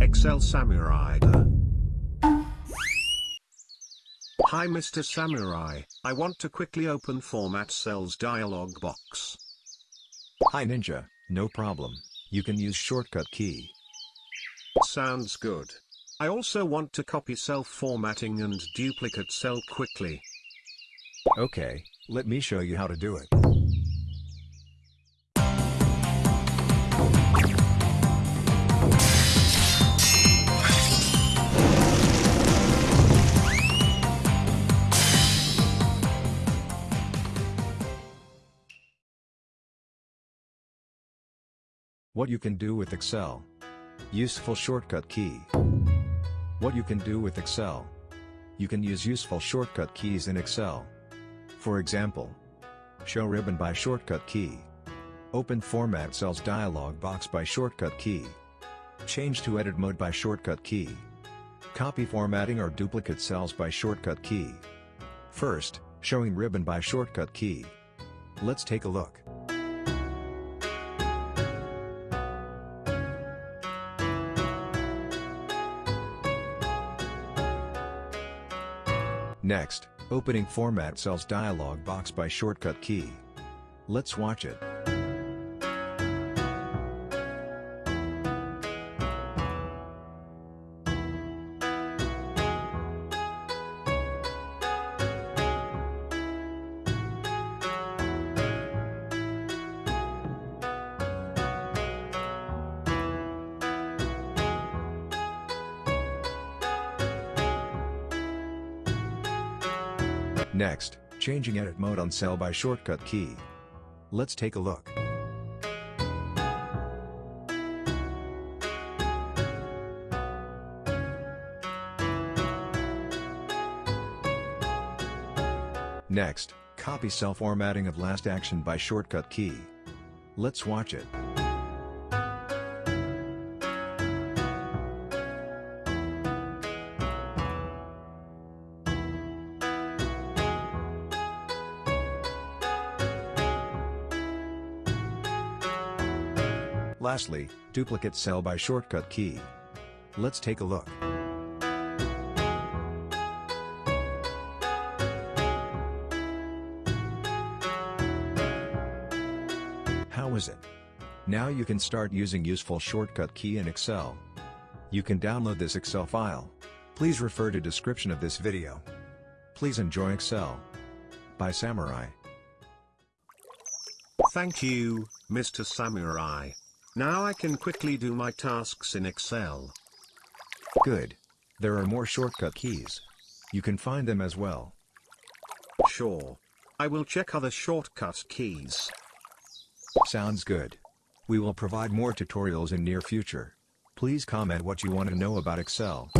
Excel Samurai. Hi Mr. Samurai, I want to quickly open Format Cells dialog box. Hi Ninja, no problem, you can use shortcut key. Sounds good. I also want to copy cell formatting and duplicate cell quickly. Okay, let me show you how to do it. What you can do with Excel. Useful shortcut key. What you can do with Excel. You can use useful shortcut keys in Excel. For example, Show ribbon by shortcut key. Open Format Cells dialog box by shortcut key. Change to edit mode by shortcut key. Copy formatting or duplicate cells by shortcut key. First, showing ribbon by shortcut key. Let's take a look. Next, opening Format Cells dialog box by shortcut key. Let's watch it. Next, changing edit mode on cell by shortcut key. Let's take a look. Next, copy cell formatting of last action by shortcut key. Let's watch it. Lastly, duplicate cell by shortcut key. Let's take a look. How is it? Now you can start using useful shortcut key in Excel. You can download this Excel file. Please refer to description of this video. Please enjoy Excel. By Samurai. Thank you, Mr. Samurai. Now I can quickly do my tasks in Excel. Good. There are more shortcut keys. You can find them as well. Sure. I will check other shortcut keys. Sounds good. We will provide more tutorials in near future. Please comment what you want to know about Excel.